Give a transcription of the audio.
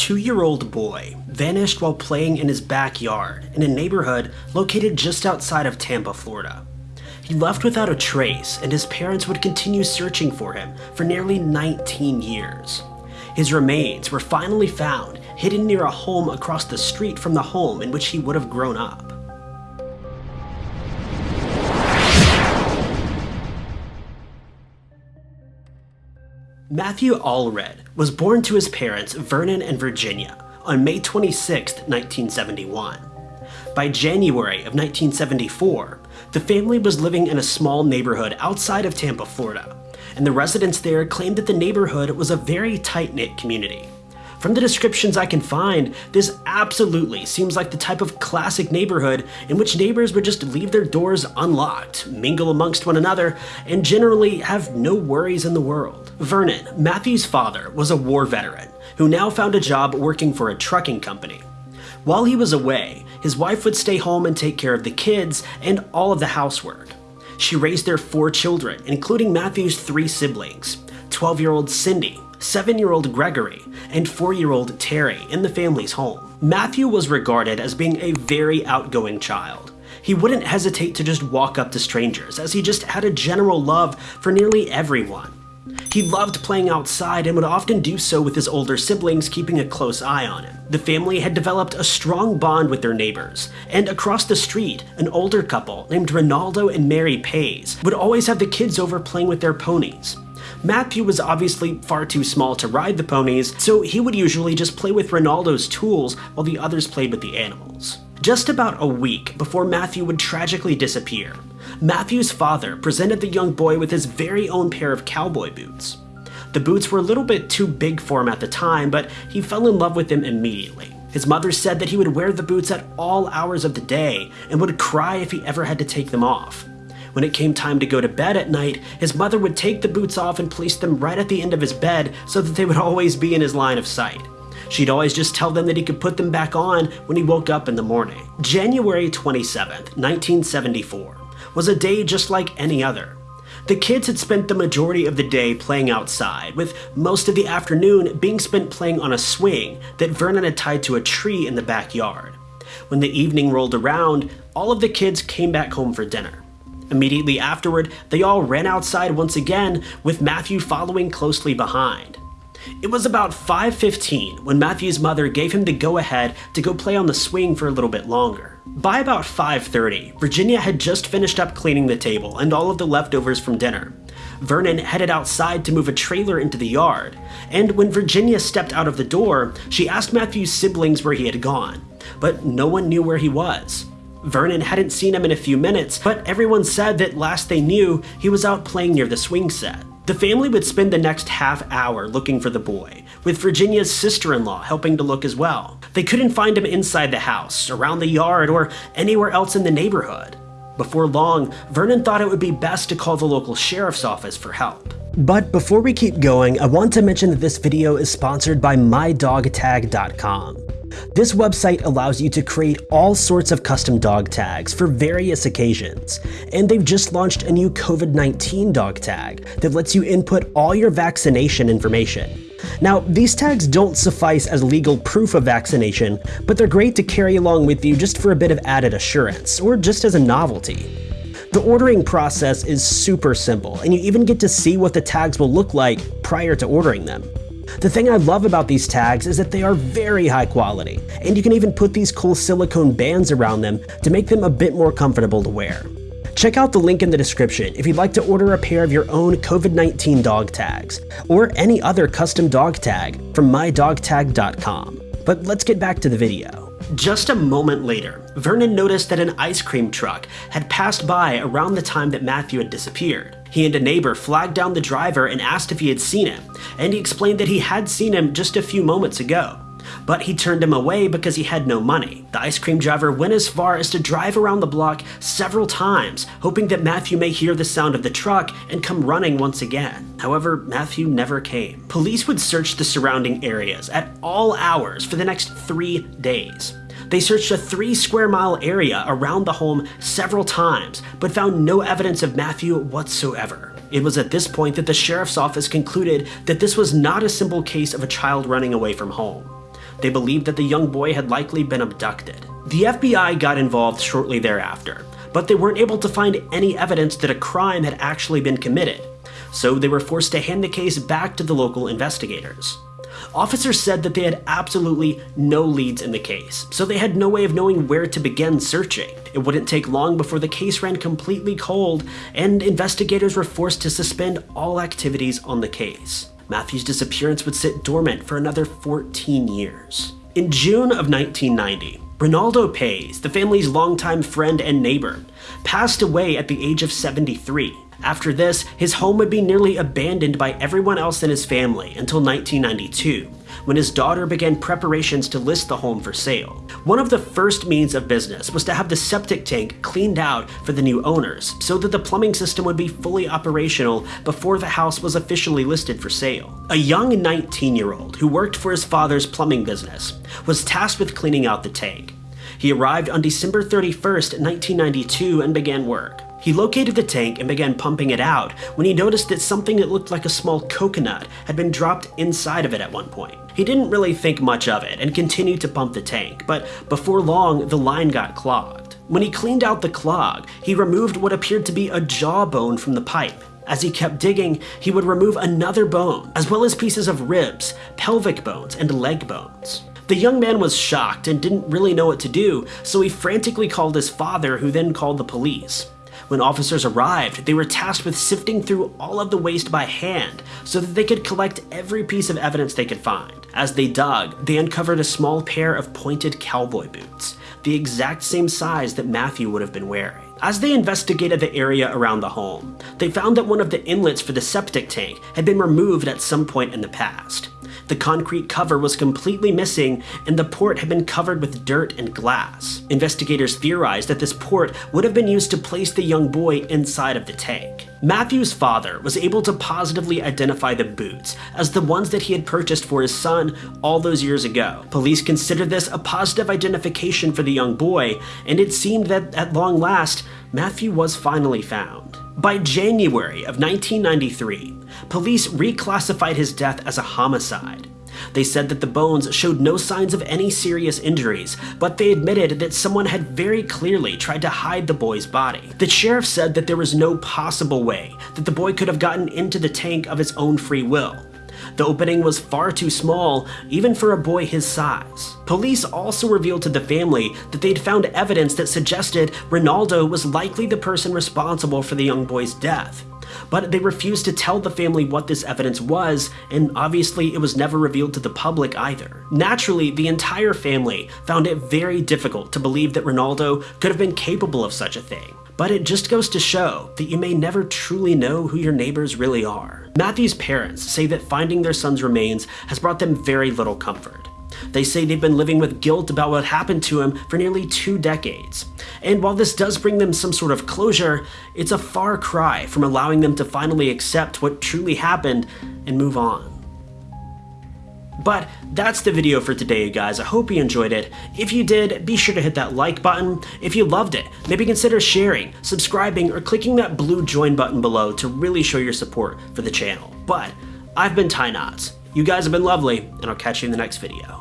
two-year-old boy vanished while playing in his backyard in a neighborhood located just outside of Tampa, Florida. He left without a trace, and his parents would continue searching for him for nearly 19 years. His remains were finally found hidden near a home across the street from the home in which he would have grown up. Matthew Allred was born to his parents Vernon and Virginia on May 26, 1971. By January of 1974, the family was living in a small neighborhood outside of Tampa, Florida, and the residents there claimed that the neighborhood was a very tight-knit community. From the descriptions I can find, this absolutely seems like the type of classic neighborhood in which neighbors would just leave their doors unlocked, mingle amongst one another, and generally have no worries in the world. Vernon, Matthew's father, was a war veteran who now found a job working for a trucking company. While he was away, his wife would stay home and take care of the kids and all of the housework. She raised their four children, including Matthew's three siblings 12 year old Cindy, 7 year old Gregory, and 4 year old Terry in the family's home. Matthew was regarded as being a very outgoing child. He wouldn't hesitate to just walk up to strangers, as he just had a general love for nearly everyone. He loved playing outside and would often do so with his older siblings, keeping a close eye on him. The family had developed a strong bond with their neighbors, and across the street, an older couple named Ronaldo and Mary Pays would always have the kids over playing with their ponies. Matthew was obviously far too small to ride the ponies, so he would usually just play with Ronaldo's tools while the others played with the animals. Just about a week before Matthew would tragically disappear, Matthew's father presented the young boy with his very own pair of cowboy boots. The boots were a little bit too big for him at the time, but he fell in love with them immediately. His mother said that he would wear the boots at all hours of the day and would cry if he ever had to take them off. When it came time to go to bed at night, his mother would take the boots off and place them right at the end of his bed so that they would always be in his line of sight. She'd always just tell them that he could put them back on when he woke up in the morning. January 27th, 1974 was a day just like any other. The kids had spent the majority of the day playing outside, with most of the afternoon being spent playing on a swing that Vernon had tied to a tree in the backyard. When the evening rolled around, all of the kids came back home for dinner. Immediately afterward, they all ran outside once again, with Matthew following closely behind. It was about 5.15 when Matthew's mother gave him the go-ahead to go play on the swing for a little bit longer. By about 5.30, Virginia had just finished up cleaning the table and all of the leftovers from dinner. Vernon headed outside to move a trailer into the yard, and when Virginia stepped out of the door, she asked Matthew's siblings where he had gone, but no one knew where he was. Vernon hadn't seen him in a few minutes, but everyone said that last they knew, he was out playing near the swing set. The family would spend the next half hour looking for the boy, with Virginia's sister-in-law helping to look as well. They couldn't find him inside the house, around the yard, or anywhere else in the neighborhood. Before long, Vernon thought it would be best to call the local sheriff's office for help. But before we keep going, I want to mention that this video is sponsored by MyDogTag.com. This website allows you to create all sorts of custom dog tags for various occasions, and they've just launched a new COVID-19 dog tag that lets you input all your vaccination information. Now, these tags don't suffice as legal proof of vaccination, but they're great to carry along with you just for a bit of added assurance, or just as a novelty. The ordering process is super simple, and you even get to see what the tags will look like prior to ordering them. The thing I love about these tags is that they are very high quality, and you can even put these cool silicone bands around them to make them a bit more comfortable to wear. Check out the link in the description if you'd like to order a pair of your own COVID-19 dog tags, or any other custom dog tag from mydogtag.com. But let's get back to the video. Just a moment later, Vernon noticed that an ice cream truck had passed by around the time that Matthew had disappeared. He and a neighbor flagged down the driver and asked if he had seen him, and he explained that he had seen him just a few moments ago. But he turned him away because he had no money. The ice cream driver went as far as to drive around the block several times, hoping that Matthew may hear the sound of the truck and come running once again. However, Matthew never came. Police would search the surrounding areas at all hours for the next three days. They searched a three square mile area around the home several times, but found no evidence of Matthew whatsoever. It was at this point that the sheriff's office concluded that this was not a simple case of a child running away from home. They believed that the young boy had likely been abducted. The FBI got involved shortly thereafter, but they weren't able to find any evidence that a crime had actually been committed, so they were forced to hand the case back to the local investigators. Officers said that they had absolutely no leads in the case, so they had no way of knowing where to begin searching. It wouldn't take long before the case ran completely cold, and investigators were forced to suspend all activities on the case. Matthew's disappearance would sit dormant for another 14 years. In June of 1990, Ronaldo Pays, the family's longtime friend and neighbor, passed away at the age of 73. After this, his home would be nearly abandoned by everyone else in his family until 1992, when his daughter began preparations to list the home for sale. One of the first means of business was to have the septic tank cleaned out for the new owners, so that the plumbing system would be fully operational before the house was officially listed for sale. A young 19-year-old who worked for his father's plumbing business was tasked with cleaning out the tank. He arrived on December 31st, 1992 and began work. He located the tank and began pumping it out when he noticed that something that looked like a small coconut had been dropped inside of it at one point. He didn't really think much of it and continued to pump the tank, but before long, the line got clogged. When he cleaned out the clog, he removed what appeared to be a jawbone from the pipe. As he kept digging, he would remove another bone, as well as pieces of ribs, pelvic bones, and leg bones. The young man was shocked and didn't really know what to do, so he frantically called his father, who then called the police. When officers arrived, they were tasked with sifting through all of the waste by hand so that they could collect every piece of evidence they could find. As they dug, they uncovered a small pair of pointed cowboy boots, the exact same size that Matthew would have been wearing. As they investigated the area around the home, they found that one of the inlets for the septic tank had been removed at some point in the past. The concrete cover was completely missing and the port had been covered with dirt and glass. Investigators theorized that this port would have been used to place the young boy inside of the tank. Matthew's father was able to positively identify the boots as the ones that he had purchased for his son all those years ago. Police considered this a positive identification for the young boy, and it seemed that at long last, Matthew was finally found. By January of 1993, police reclassified his death as a homicide. They said that the bones showed no signs of any serious injuries, but they admitted that someone had very clearly tried to hide the boy's body. The sheriff said that there was no possible way that the boy could have gotten into the tank of his own free will. The opening was far too small, even for a boy his size. Police also revealed to the family that they'd found evidence that suggested Ronaldo was likely the person responsible for the young boy's death. But they refused to tell the family what this evidence was, and obviously it was never revealed to the public either. Naturally, the entire family found it very difficult to believe that Ronaldo could have been capable of such a thing. But it just goes to show that you may never truly know who your neighbors really are. Matthew's parents say that finding their son's remains has brought them very little comfort. They say they've been living with guilt about what happened to him for nearly two decades. And while this does bring them some sort of closure, it's a far cry from allowing them to finally accept what truly happened and move on. But that's the video for today, you guys. I hope you enjoyed it. If you did, be sure to hit that like button. If you loved it, maybe consider sharing, subscribing, or clicking that blue join button below to really show your support for the channel. But I've been Ty Knotts. You guys have been lovely, and I'll catch you in the next video.